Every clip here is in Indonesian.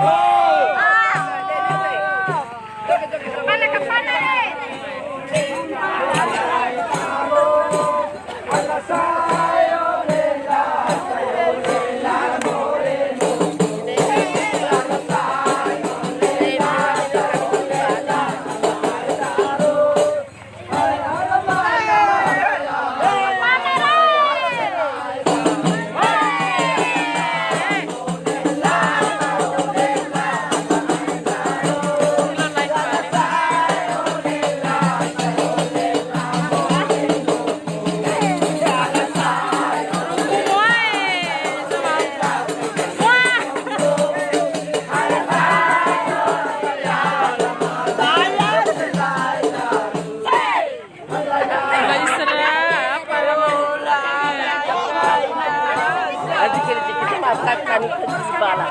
Oh! Dikit-dikit makan kan itu di bala.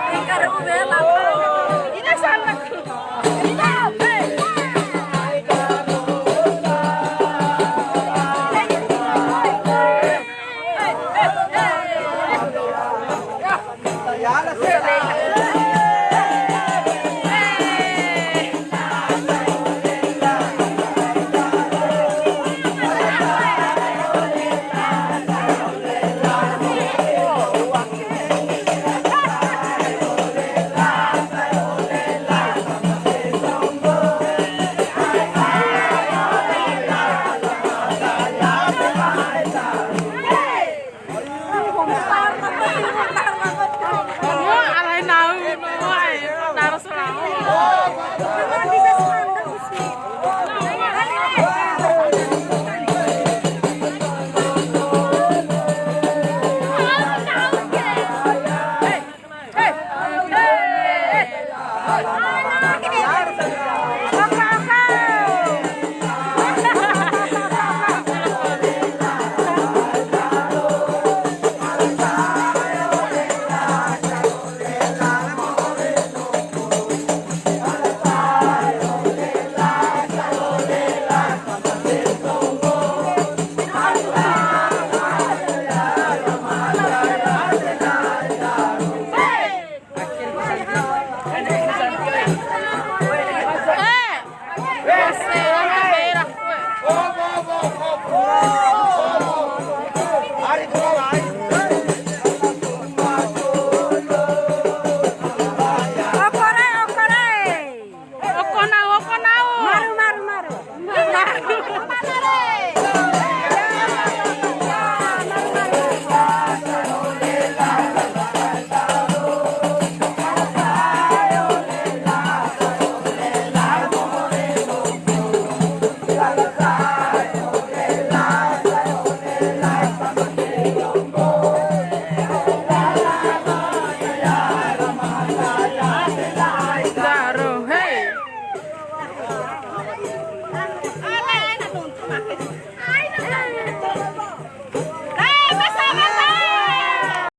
யாரு சொல்லுங்க